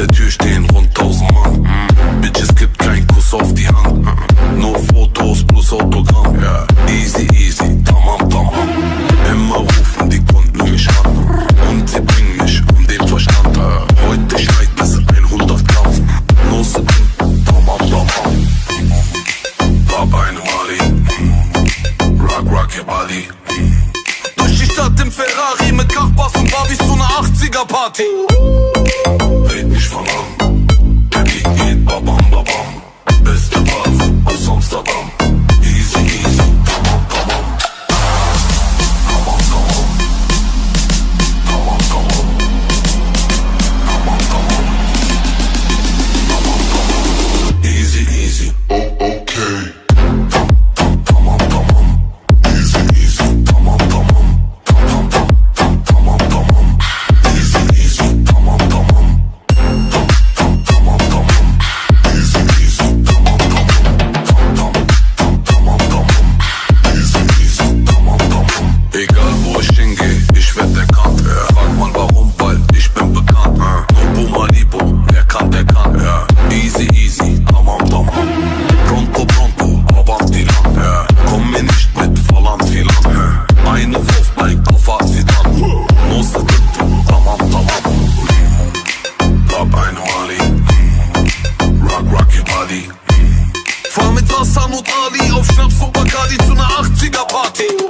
der Tür stehen rund tausend Mann. Mm. Bitches gibt keinen Kuss auf die Hand. Mm. Nur Fotos plus Autogramm. Yeah. Easy, easy, tamam, tamam. Mhm. Immer rufen die Kunden mich an. Mhm. Und sie bringen mich um den Verstand. Heute schreit es 100 Gramm. Mhm. Nur sie bringen, tamam, tamam. Hab eine Mali. Rock, rock your Bali. Durch die Stadt im Ferrari mit Kachbass und Barbies zu einer 80er Party. 18 წელს ამოტალი ოფშნებს უბაკარი წუნა აღწინა ბათი